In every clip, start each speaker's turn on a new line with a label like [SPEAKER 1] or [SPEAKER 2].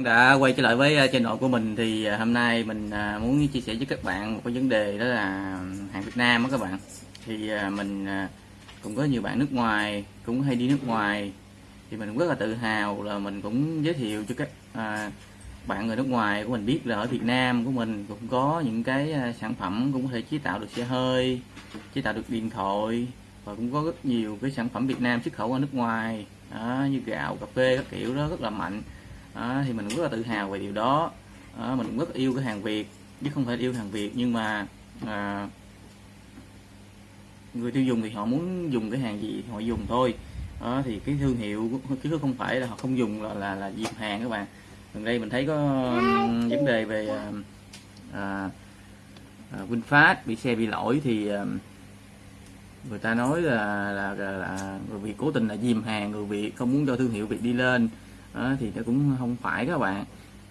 [SPEAKER 1] đã quay trở lại với uh, channel của mình thì ờ, hôm nay mình ờ, muốn chia sẻ với các bạn một cái vấn đề đó là hàng Việt Nam đó các bạn. Thì mình cũng có nhiều bạn nước ngoài cũng hay đi nước ngoài. Thì mình cũng rất là tự hào là mình cũng giới thiệu cho các bạn người nước ngoài của mình biết là ở Việt Nam của mình cũng có những cái sản phẩm cũng có thể chế tạo được xe hơi chế tạo được điện thoại và cũng có rất nhiều cái sản phẩm Việt Nam xuất khẩu ra nước ngoài. Đó, như gạo cà phê các kiểu đó rất là mạnh à, thì mình cũng rất là tự hào về điều đó, à, mình cũng rất yêu cái hàng Việt chứ không phải yêu hàng Việt nhưng mà à, người tiêu dùng thì họ muốn dùng cái hàng gì thì họ dùng thôi. À, thì cái thương hiệu chứ không phải là họ không dùng là là, là dịp hàng các bạn. Gần đây mình thấy có vấn đề về à, à, à, VinFast bị xe bị lỗi thì à, người ta nói là là, là, là người Việt cố tình là dìm hàng người Việt không muốn cho thương hiệu Việt đi lên đó, thì nó cũng không phải các bạn.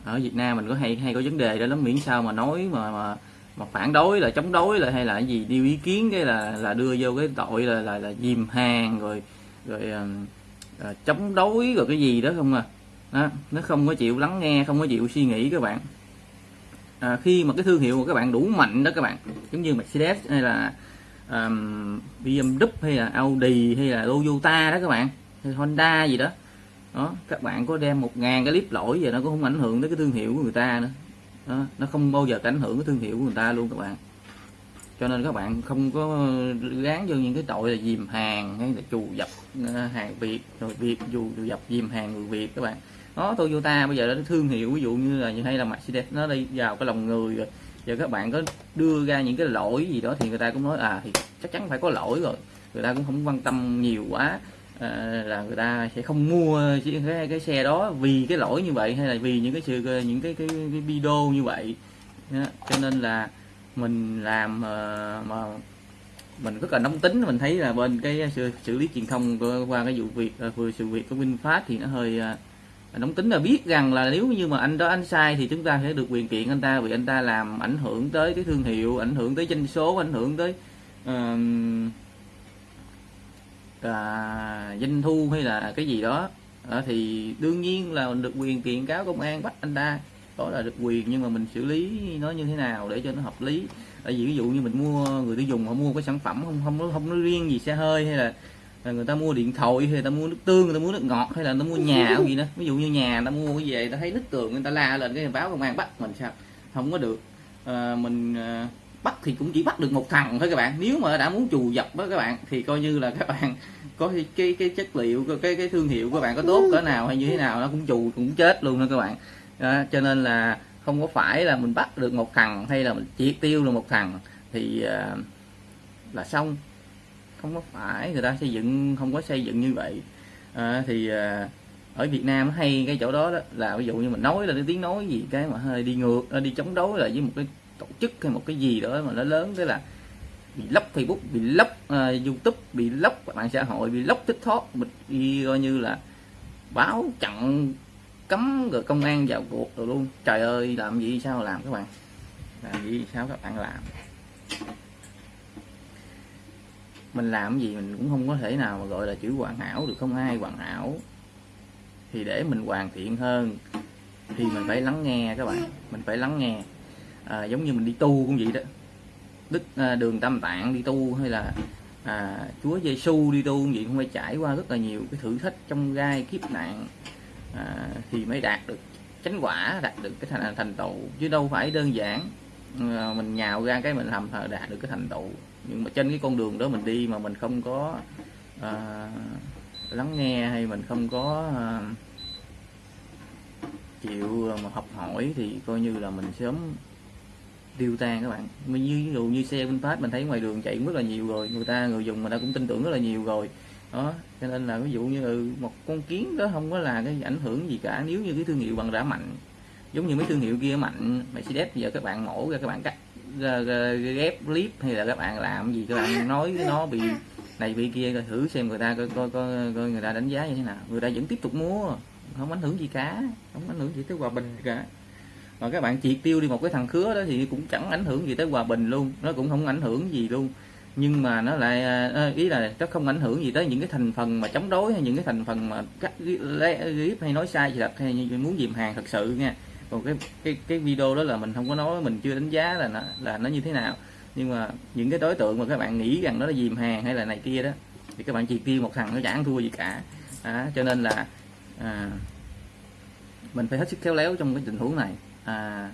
[SPEAKER 1] Ở Việt Nam mình có hay hay có vấn đề đó lắm miễn sao mà nói mà mà mà phản đối là chống đối là hay là cái gì đi ý kiến cái là là đưa vô cái tội là là, là dìm hàng rồi rồi uh, chống đối rồi cái gì đó không à. Đó, nó không có chịu lắng nghe không có chịu suy nghĩ các bạn. À, khi mà cái thương hiệu của các bạn đủ mạnh đó các bạn giống như Mercedes hay là um, BMW hay là Audi hay là Toyota đó các bạn hay Honda gì đó đó các bạn có đem một ngàn cái clip lỗi về nó cũng không ảnh hưởng tới cái thương hiệu của người ta nữa. Đó, nó không bao giờ ảnh hưởng cái thương hiệu của người ta luôn các bạn. Cho nên các bạn không có gán vô những cái tội là dìm hàng hay là trù dập ờ, hàng việt rồi việt dù dập dìm hàng người việt các bạn. Đó Toyota bây giờ nó thương hiệu ví dụ như là như hay là Mercedes nó đi vào cái lòng người rồi. Giờ các bạn có đưa ra những cái lỗi gì đó thì người ta cũng nói à thì chắc chắn phải có lỗi rồi. Người ta cũng không quan tâm nhiều quá à, là người ta sẽ không mua cái, cái xe đó vì cái lỗi như vậy hay là vì những cái sự những cái cái, cái video như vậy đó. cho nên là mình làm ờ, mà mình rất là nóng tính mình thấy là bên cái xử, xử lý truyền thông qua cái vụ việc ờ, vừa sự việc của Vinfast thì nó hơi ờ, nóng tính là biết rằng là nếu như mà anh đó anh sai thì chúng ta sẽ được quyền kiện anh ta vì anh ta làm ảnh hưởng tới cái thương hiệu ảnh hưởng tới doanh số ảnh hưởng tới uh, à, doanh thu hay là cái gì đó. À, thì đương nhiên là mình được quyền kiện cáo công an bắt anh ta. Đó là được quyền nhưng mà mình xử lý nó như thế nào để cho nó hợp lý. Tại vì ví dụ như mình mua người tiêu dùng họ mua cái sản phẩm không không không nói riêng gì xe hơi hay là, là người ta mua điện thoại hay là ta mua nước tương người ta mua nước ngọt hay là nó mua nhà cái gì đó. Ví dụ như nhà ta mua cái về ta thấy nứt tường người ta la lên cái báo công an bắt mình sao? Không có được. À, mình à, bắt thì cũng chỉ bắt được một thằng thôi các bạn. Nếu mà đã muốn trù dập đó các bạn thì coi như là các bạn có cái cái, cái chất liệu cái cái thương hiệu của các bạn có tốt cỡ nào hay như thế nào nó cũng trù cũng chết luôn đó các bạn. Đó, cho nên là không có phải là mình bắt được một thằng hay là mình triệt tiêu được một thằng thì uh, là xong. Không có phải người ta xây dựng không có xây dựng như vậy. À, thì à, ở Việt Nam hay cái chỗ đó, đó là ví dụ như mình nói là cái tiếng nói gì cái mà hơi đi ngược đi chống đối là với một cái tổ chức hay một cái gì đó mà nó lớn thế là bị lóc Facebook bị lóc uh, à, YouTube bị lóc mạng xã hội bị lóc TikTok bị coi như là báo chặn cấm rồi công an vào cuộc rồi luôn. Trời ơi làm gì sao làm các bạn? Làm gì sao các bạn làm? Mình làm gì mình cũng không có thể nào mà gọi là chữ hoàn hảo được không ai hoàn hảo. Thì để mình hoàn thiện hơn thì mình phải lắng nghe các bạn mình phải lắng nghe à, giống như mình đi tu cũng vậy đó. Đức à, đường tam tạng đi tu hay là à, chúa giêsu đi tu cũng vậy cũng phải trải qua rất là nhiều cái thử thách trong gai kiếp nạn à, thì mới đạt được chánh quả đạt được cái thành thành tựu. Chứ đâu phải đơn giản à, mình nhào ra cái mình làm đạt được cái thành tựu. Nhưng mà trên cái con đường đó mình đi mà mình không có à, lắng nghe hay mình không có à, chịu mà học hỏi thì coi như là mình sớm tiêu tan các bạn. Như ví dụ như xe VinFast mình thấy ngoài đường chạy rất là nhiều rồi. Người ta người dùng người ta cũng tin tưởng rất là nhiều rồi. Đó cho nên là ví dụ như ừ, một con kiến đó không có là cái ảnh hưởng gì cả. Nếu như cái thương hiệu bằng đã mạnh giống như mấy thương hiệu kia mạnh Mercedes giờ các bạn mổ ra các bạn cắt ghép clip hay là các bạn làm gì các bạn nói nó bị này bị kia coi thử xem người ta coi coi coi, coi người ta đánh giá như thế nào. Người ta vẫn tiếp tục mua không ảnh hưởng gì cả không ảnh hưởng gì tới hòa bình cả mà các bạn triệt tiêu đi một cái thằng khứa đó thì cũng chẳng ảnh hưởng gì tới hòa bình luôn. Nó cũng không ảnh hưởng gì luôn. Nhưng mà nó lại à, à, ý là nó không ảnh hưởng gì tới những cái thành phần mà chống đối hay những cái thành phần mà cắt clip hay nói sai gì thật hay muốn dìm hàng thật sự nha. Còn cái cái cái video đó là mình không có nói mình chưa đánh giá là nó là nó như thế nào. Nhưng mà những cái đối tượng mà các bạn nghĩ rằng nó là dìm hàng hay là này kia đó thì các bạn chỉ tiêu một thằng nó chẳng thua gì cả. À, cho nên là à, mình phải hết sức khéo léo trong cái tình huống này à,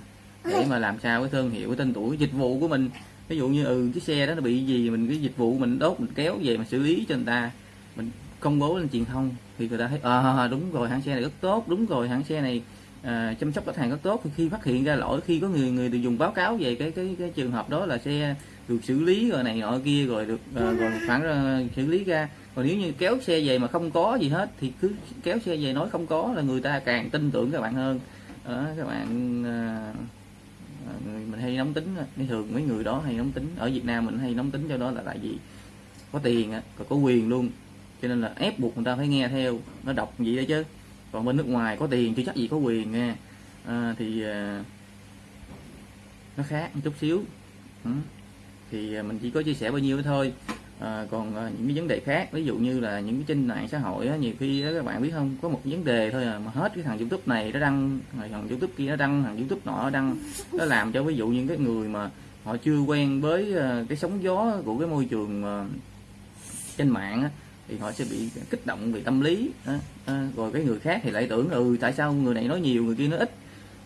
[SPEAKER 1] để mà làm sao cái thương hiệu cái tên tuổi dịch vụ của mình. Ví dụ như ừ cái xe đó nó bị gì mình cái dịch vụ mình đốt mình kéo về mà xử lý cho người ta. Mình công bố lên truyền thông thì người ta thấy à đúng rồi hãng xe này rất tốt đúng rồi hãng xe này à, chăm sóc khách hàng rất tốt. Khi phát hiện ra lỗi khi có người người dùng báo cáo về cái cái cái trường hợp đó là xe được xử lý rồi này nọ kia rồi được à, rồi phản uh, xử lý ra. Còn nếu như kéo xe về mà không có gì hết thì cứ kéo xe về nói không có là người ta càng tin tưởng các bạn hơn đó, các bạn à, mình hay nóng tính nên thường mấy người đó hay nóng tính. Ở Việt Nam mình hay nóng tính cho đó là tại vì có tiền còn có quyền luôn. Cho nên là ép buộc người ta phải nghe theo nó đọc gì đó chứ. Còn bên nước ngoài có tiền chưa chắc gì có quyền nghe. À, thì à, nó khác một chút xíu. Ừ. thì mình chỉ có chia sẻ bao nhiêu thôi à, còn à, những cái vấn đề khác ví dụ như là những cái trên mạng xã hội á, nhiều khi á, các bạn biết không có một vấn đề thôi à, mà hết cái thằng youtube này nó đăng thằng youtube kia nó đăng thằng youtube nọ nó đăng nó làm cho ví dụ những cái người mà họ chưa quen với à, cái sóng gió của cái môi trường à, trên mạng á, thì họ sẽ bị kích động về tâm lý à, à, rồi cái người khác thì lại tưởng ừ tại sao người này nói nhiều người kia nói ít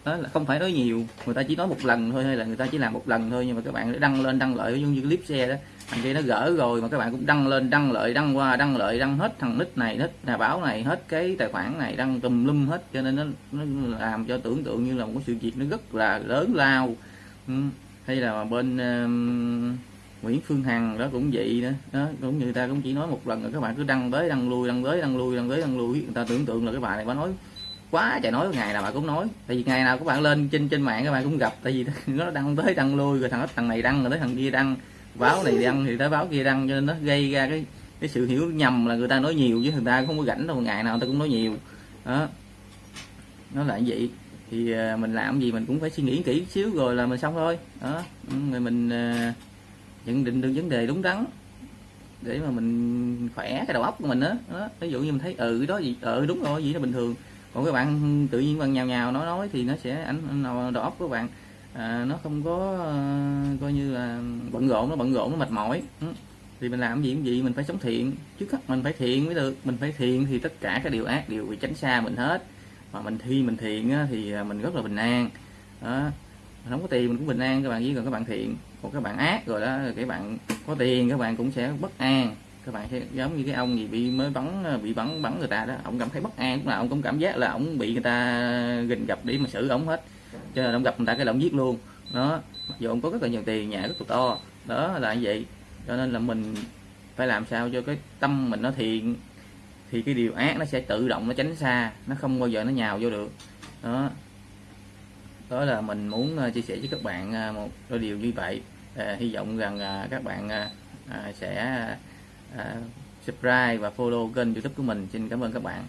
[SPEAKER 1] đó là không phải nói nhiều người ta chỉ nói một lần thôi hay là người ta chỉ làm một lần thôi nhưng mà các bạn đăng lên đăng lợi giống như clip xe đó thằng kia nó gỡ rồi mà các bạn cũng đăng lên đăng lợi đăng qua đăng lợi đăng hết thằng nít này nít nhà báo này hết cái tài khoản này đăng tùm lum hết cho nên nó, nó làm cho tưởng tượng như là một cái sự việc nó rất là lớn lao ừ. hay là bên uh, Nguyễn Phương Hằng đó cũng vậy đó, đó cũng như người ta cũng chỉ nói một lần rồi các bạn cứ đăng tới đăng lui đăng tới đăng lui đăng tới đăng lui người ta tưởng tượng là cái bài này bà nói quá trời nói ngày nào bà cũng nói. Tại vì ngày nào các bạn lên trên trên mạng các bạn cũng gặp. Tại vì nó đăng tới đăng lui rồi thằng thằng này đăng rồi tới thằng kia đăng. Báo này đăng thì tới báo kia đăng cho nên nó gây ra cái cái sự hiểu nhầm là người ta nói nhiều chứ người ta không có rảnh đâu ngày nào người ta cũng nói nhiều. Đó. Nó là như vậy. Thì ờ, mình làm gì mình cũng phải suy nghĩ kỹ xíu rồi là mình xong thôi. Đó. Ừ, rồi mình ờ, nhận định được vấn đề đúng đắn để mà mình khỏe cái đầu óc của mình đó, đó. ví dụ như mình thấy ừ đó gì ừ đúng rồi gì là bình thường còn các bạn tự nhiên bằng nhào nhào nói nói thì nó sẽ ảnh đầu óc của bạn. À, nó không có uh, coi như là bận rộn nó bận rộn nó mệt mỏi. Ừ. thì mình làm gì cũng gì mình phải sống thiện. Trước hết mình phải thiện mới được. Mình phải thiện thì tất cả các điều ác đều bị tránh xa mình hết. Mà mình thi mình thiện á, thì à, mình rất là bình an. Đó. Mình không có tiền mình cũng bình an các bạn với còn các bạn thiện. Còn các bạn ác rồi đó các bạn có tiền các bạn cũng sẽ bất an các bạn thấy giống như cái ông gì bị mới bắn bị bắn bắn người ta đó ông cảm thấy bất an là ông cũng cảm giác là ông bị người ta gình gặp để mà xử ông hết. Cho nên ông gặp người ta cái là ông giết luôn. Đó mặc dù ông có rất là nhiều tiền nhà rất là to. Đó là như vậy. Cho nên là mình phải làm sao cho cái tâm mình nó thiện thì cái điều ác nó sẽ tự động nó tránh xa nó không bao giờ nó nhào vô được. Đó. Đó là mình muốn ờ, chia sẻ với các bạn ờ, một đôi điều như vậy. À, hy vọng rằng các bạn sẽ À, subscribe và follow kênh youtube của mình. Xin cảm ơn các bạn.